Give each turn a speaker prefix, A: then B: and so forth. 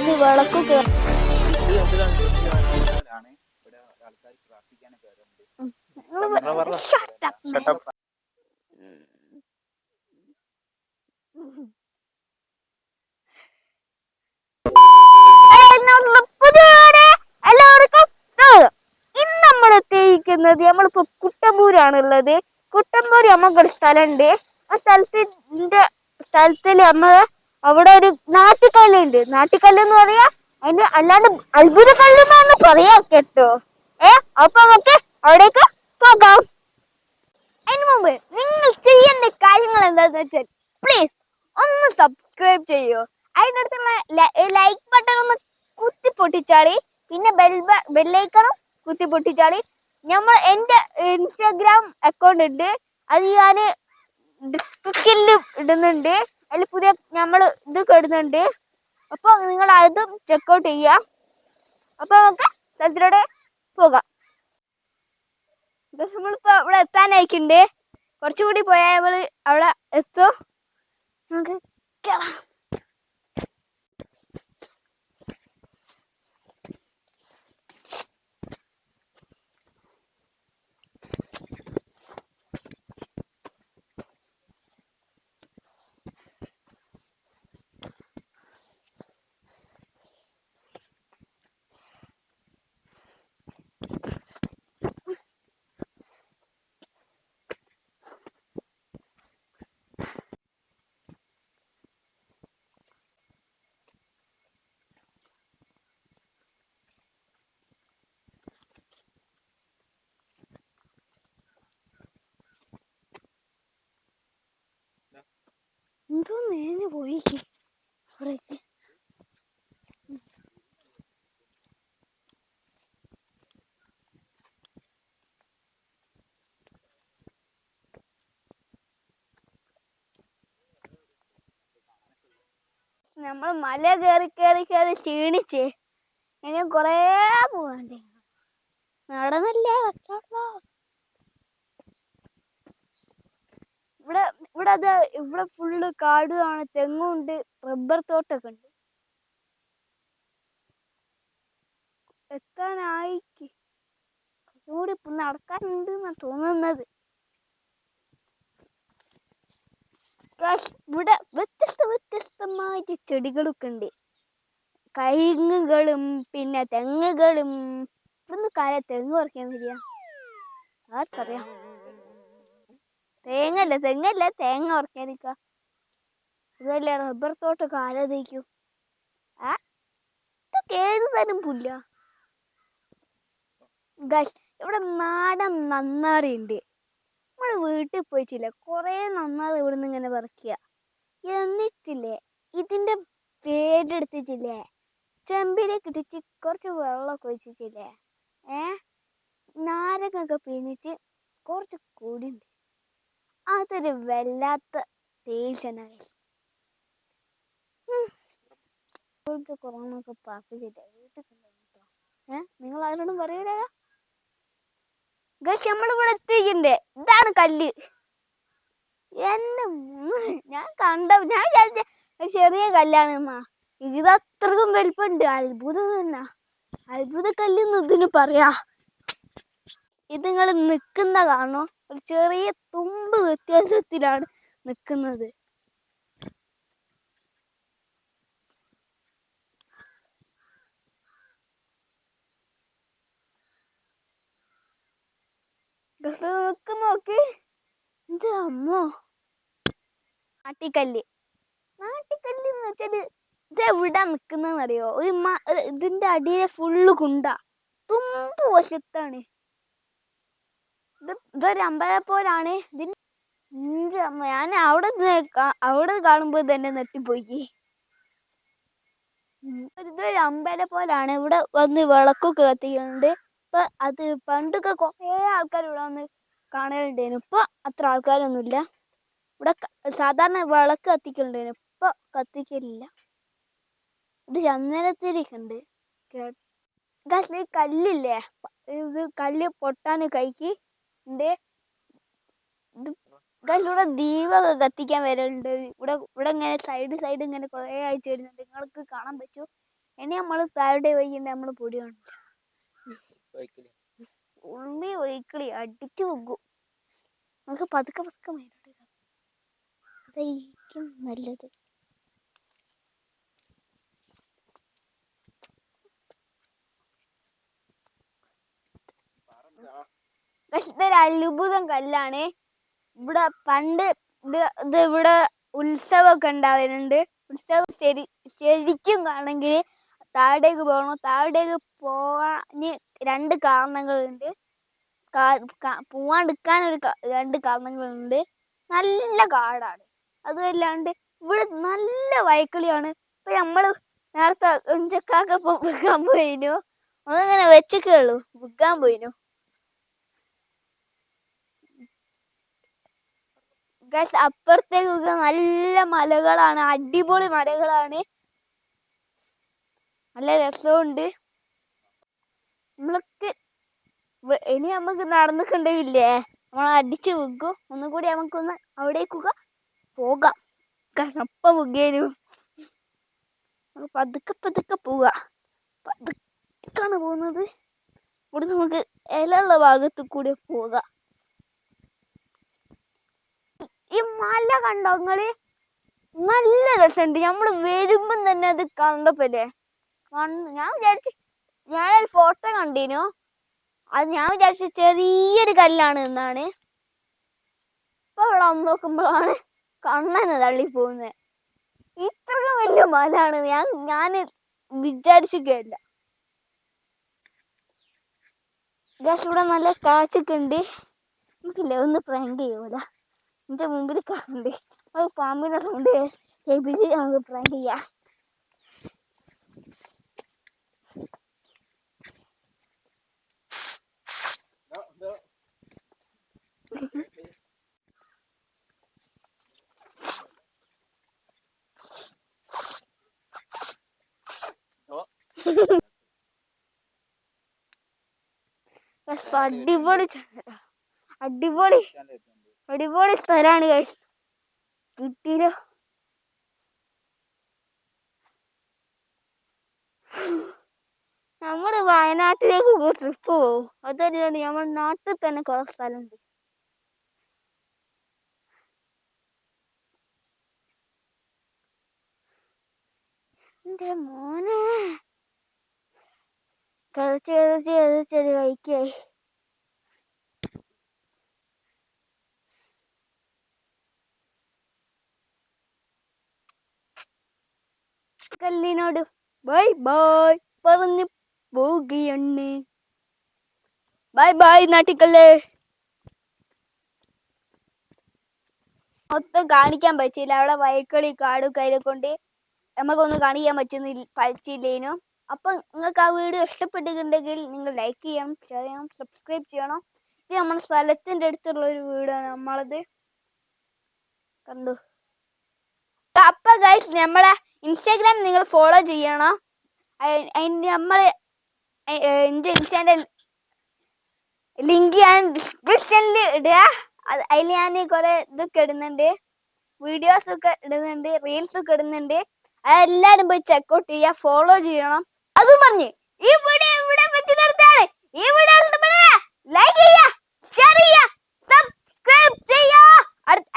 A: സ്വാഗതം. ഇന്ന് നമ്മൾ നമ്മളിപ്പോ കുട്ടമ്പൂരാണുള്ളത് കുട്ടമ്പൂര് നമുക്കൊരു സ്ഥലമുണ്ട് ആ സ്ഥലത്തിന്റെ സ്ഥലത്തിൽ നമ്മൾ അവിടെ ഒരു നാട്ടിക്കല്ലുണ്ട് നാട്ടിക്കല്ല് എന്ന് പറയാ അതിന് അല്ലാണ്ട് അത്ഭുത കല്ല് എന്നാണ് പറയാ കേട്ടോ. ഏ അപ്പൊ നമുക്ക് അവിടേക്ക് പോകാം. അതിന് മുമ്പ് നിങ്ങൾ ചെയ്യേണ്ട കാര്യങ്ങൾ എന്താന്ന് വെച്ചാൽ പ്ലീസ് ഒന്ന് സബ്സ്ക്രൈബ് ചെയ്യൂ. അതിനടുത്തുള്ള ലൈക്ക് ബട്ടൺ ഒന്ന് കുത്തി പൊട്ടിച്ചാളി. പിന്നെ ബെൽ ബെല്ലൈക്കണം കുത്തി പൊട്ടിച്ചാളി. നമ്മൾ എന്റെ ഇൻസ്റ്റാഗ്രാം അക്കൗണ്ട് ഉണ്ട്. അത് ഞാൻ ഡിസ്ക്രിപ്ഷനിൽ ഇടുന്നുണ്ട്. അതിൽ പുതിയ നമ്മൾ ഇത് ഇടുന്നുണ്ട് അപ്പോൾ നിങ്ങൾ അതും ചെക്കൗട്ട് ചെയ്യുക അപ്പോൾ നമുക്ക് സ്ഥലത്തിലൂടെ പോകാം. ഇത് നമ്മളിപ്പോ ഇവിടെ എത്താനായിട്ടുണ്ട്. കുറച്ചുകൂടി പോയാൽ നമ്മൾ അവിടെ എത്തും നമുക്ക് കേറാം എന്തോ നേഞ്ഞു പോയി അവിടേക്ക് നമ്മൾ മല കയറി കയറി കയറി ക്ഷീണിച്ച്. ഇനി കൊറേ പോവാണ്ട് നടന്നല്ലേ പറ്റുള്ളൂ ഇവിടെ അത് ഇവിടെ ഫുള്ള് കാടുമാണ് തെങ്ങുണ്ട് റബ്ബർ തോട്ടൊക്കെ ഉണ്ട്. എത്താനായി. കുറച്ചുകൂടി ഇപ്പൊ നടക്കാനുണ്ട് എന്നാ തോന്നുന്നത്. ഇവിടെ വ്യത്യസ്ത വ്യത്യസ്തമായിട്ട് ചെടികളൊക്കെ ഉണ്ട്. കൈങ്ങുകളും പിന്നെ തെങ്ങുകളും. ഇവിടുന്ന് കാല തെങ്ങ് പറിക്കാൻ വരിക. ആർക്കറിയാം. തേങ്ങല്ല തെങ്ങല്ല? തേങ്ങ ഉറക്കാനിക്ക ഇതല്ലേ റബ്ബർ തോട്ട് ആരാധിക്കൂ ആ ഇതൊക്കെ ഏത് തരം പുല്ല? ഇവിടെ നാടൻ നന്നാറി ഉണ്ട് നമ്മുടെ വീട്ടിൽ പോയിട്ടില്ല. കുറേ നന്നാറി ഇവിടുന്ന് ഇങ്ങനെ പറിക്കുക എന്നിട്ടില്ലേ ഇതിന്റെ പേരെടുത്തിട്ടില്ലേ? ചെമ്പിലേക്ക് ഇട്ടിച്ച് കുറച്ച് വെള്ളമൊക്കെ ഒഴിച്ചിട്ടില്ലേ? ഏ? നാരങ്ങൊക്കെ പിന്നിച്ച് കുറച്ച് കൂടിയുണ്ട് അതൊരു വല്ലാത്ത ടേസ്റ്റാണ് കൊറോണ ഒക്കെ പാപ്പിച്ചിട്ടേ വീട്ടിൽ കൊണ്ടുവന്നിട്ടോ ഏ? നിങ്ങൾ ആരോടും പറയൂല? ഗസ് നമ്മളിവിടെ എത്തിക്കണ്ടേ ഇതാണ് കല്ല്. എന്നെ ഞാൻ കണ്ട ഞാൻ ചെറിയ കല്ലാണ് അമ്മ ഇത് അത്രക്കും വലിപ്പമുണ്ട് അത്ഭുതം തന്നെ. അത്ഭുത കല്ല് ഇതിന് പറയാ. ഇത് നിങ്ങൾ നിൽക്കുന്ന കാണോ ഒരു ചെറിയ തുമ്പ് വ്യത്യാസത്തിലാണ് നിൽക്കുന്നത് നിൽക്കുന്ന നോക്കി ഇത് അമ്മോ. നാട്ടിക്കല്ല്. നാട്ടിക്കല്ല് എന്ന് വെച്ചാൽ ഇത് എവിടാ നിക്കുന്നറിയോ ഒരു ഇതിന്റെ അടിയിലെ ഫുള്ള് കുണ്ട തുമ്പ് വശത്താണ്. ഇത് ഇതൊരു അമ്പലപ്പോലാണ് ഇതിന് അമ്മ, ഞാൻ അവിടെ അവിടെ കാണുമ്പോൾ തന്നെ നെട്ടിപ്പോയി. ഇതൊരു അമ്പല പോലാണ്. ഇവിടെ വന്ന് വിളക്കൊക്കെ കത്തിക്കുന്നുണ്ട് ഇപ്പൊ അത് പണ്ടൊക്കെ കുറേ ആൾക്കാർ ഇവിടെ വന്ന് കാണലുണ്ടായിരുന്നു. ഇപ്പൊ അത്ര ആൾക്കാരൊന്നുമില്ല. ഇവിടെ സാധാരണ വിളക്ക് കത്തിക്കലുണ്ടായിരുന്നു. ഇപ്പൊ കത്തിക്കലില്ല. ഇത് ചന്ദനത്തിരിക്കുണ്ട് ഗാസ് കല്ലില്ലേ? ഇത് കല്ല് പൊട്ടാൻ കൈക്ക് ഇത് ഗൈസ് ഇവിടെ ദീപമൊക്കെ കത്തിക്കാൻ വരലുണ്ട്. ഇവിടെ ഇവിടെ ഇങ്ങനെ സൈഡ് സൈഡ് ഇങ്ങനെ കുറേ അയച്ചു വരുന്നുണ്ട്. നിങ്ങൾക്ക് കാണാൻ പറ്റൂ ഇനി നമ്മൾ താഴെ വൈകിട്ട് നമ്മൾ പൊടി കാണും
B: ബൈക്കിൽ
A: ഉള്ളി ഒഴിക്കളി അടിച്ചു പൊക്കും നമുക്ക് പതുക്കെ പതുക്കെ മേലോട്ട്. അതായിരിക്കും നല്ലത്. പക്ഷെ ഇതൊരു അത്ഭുതം കല്ലാണ്. ഇവിടെ പണ്ട് ഇത് ഇവിടെ ഉത്സവമൊക്കെ ഉണ്ടാവലുണ്ട്. ഉത്സവം ശരി ശരിക്കും കാണെങ്കിൽ താഴേക്ക് പോകണം. താഴേക്ക് പോവാന് രണ്ട് കാരണങ്ങളുണ്ട്. പോവാണ്ടിരിക്കാൻ ഒരു രണ്ട് കാരണങ്ങളുണ്ട്. നല്ല കാടാണ്. അതുമല്ലാണ്ട് ഇവിടെ നല്ല വയക്കിളിയാണ് ഇപ്പൊ നമ്മൾ നേരത്തെ ഉഞ്ചക്കാക്ക വെക്കാൻ പോയിനു. ഒന്നിങ്ങനെ വെച്ചൊക്കെ ഉള്ളു. വിൽക്കാൻ പോയിനു. ഗസ് അപ്പുറത്തേക്കൊക്കെ നല്ല മലകളാണ് അടിപൊളി മലകളാണ്. നല്ല രസമുണ്ട് നമ്മൾക്ക് ഇനി നമുക്ക് നടന്നിട്ടുണ്ടെങ്കിലേ നമ്മൾ അടിച്ചു വെക്കും. ഒന്നും കൂടി നമുക്കൊന്ന് അവിടേക്കൊക്കെ പോകാം. കാരണം അപ്പം മുഖേനു. നമുക്ക് പതുക്കെ പതുക്കെ പോവുക പതുക്കാണ് പോകുന്നത്. ഇവിടെ നമുക്ക് ഇലയുള്ള ഭാഗത്തു കൂടി പോകാം. ഈ മല കണ്ടോ നിങ്ങൾ? നല്ല രസമുണ്ട് നമ്മൾ വരുമ്പം തന്നെ അത് കണ്ടപ്പോലെ ഞാൻ വിചാരിച്ചു ഞാനൊരു ഫോട്ടോ കണ്ടിനു. അത് ഞാൻ വിചാരിച്ചു ചെറിയൊരു കല്ലാണ് എന്നാണ് ഇപ്പൊ ഇവിടെ നോക്കുമ്പോഴാണ് കണ്ണന് തള്ളി പോകുന്നത് ഇത്രയും വലിയ മലയാണ് ഞാൻ ഞാൻ വിചാരിച്ചില്ല ഇവിടെ നല്ല കാച്ചൊക്കെ ഉണ്ട്. നമുക്കില്ല ഒന്ന് പ്രാങ്ക് ചെയ്യൂല. എന്റെ മുമ്പിൽ കാണണ്ടേ അത് പാമ്പിനെ കൊണ്ട് കേൾപ്പിച്ച് നമുക്ക് പ്രാങ്ക് ചെയ്യാം. അടിപൊളി അടിപൊളി. അടിപൊളി സ്ഥലമാണ് guys. കിട്ടിയില്ലോ. നമ്മൾ വയനാട്ടിലേക്ക് ട്രിപ്പ് പോകും അതല്ലാണ്ട് നമ്മൾ നാട്ടിൽ തന്നെ കുറെ സ്ഥലമുണ്ട് എന്റെ മോനെ. കളിച്ച് കളിച്ച് കളിച്ചൊരു വൈക്കായി കല്ലിനോട് ബൈ ബൈ പറഞ്ഞു പോവുകയാണ് ബൈ ബൈ നാട്ടിക്കല്ലേ. മൊത്തം കാണിക്കാൻ പറ്റില്ല അവിടെ വയക്കളി കാടും കയ്യിൽ കൊണ്ട് നമുക്കൊന്നും കാണിക്കാൻ പറ്റുന്നില്ല പറ്റില്ലേനു അപ്പൊ നിങ്ങൾക്ക് ആ വീഡിയോ ഇഷ്ടപ്പെട്ടിട്ടുണ്ടെങ്കിൽ നിങ്ങൾ ലൈക്ക് ചെയ്യണം ഷെയർ ചെയ്യണം സബ്സ്ക്രൈബ് ചെയ്യണം. ഇത് നമ്മുടെ സ്ഥലത്തിന്റെ അടുത്തുള്ള ഒരു വീടാണ് നമ്മളത്. കണ്ടു. അപ്പൊ ഗൈസ് നമ്മളെ ഇൻസ്റ്റാഗ്രാം നിങ്ങൾ ഫോളോ ചെയ്യണം? നമ്മൾ എന്റെ ഇൻസ്റ്റാന്റെ ലിങ്ക് ഞാൻ ഡിസ്ക്രിപ്ഷനിൽ ഇടുക അത് അതിൽ ഞാൻ കുറെ ഇതൊക്കെ ഇടുന്നുണ്ട്. വീഡിയോസ് ഒക്കെ ഇടുന്നുണ്ട് റീൽസ് ഒക്കെ ഇടുന്നുണ്ട്. അതെല്ലാരും പോയി ചെക്കൗട്ട് ചെയ്യുക ഫോളോ ചെയ്യണം. അത് പറഞ്ഞ് ഈ വീഡിയോ ഇവിടെ വെച്ച് നിർത്താണ് ഈ വീഡിയോ ലൈക്ക് ചെയ്യുക സബ്സ്ക്രൈബ് ചെയ്യുക അടുത്ത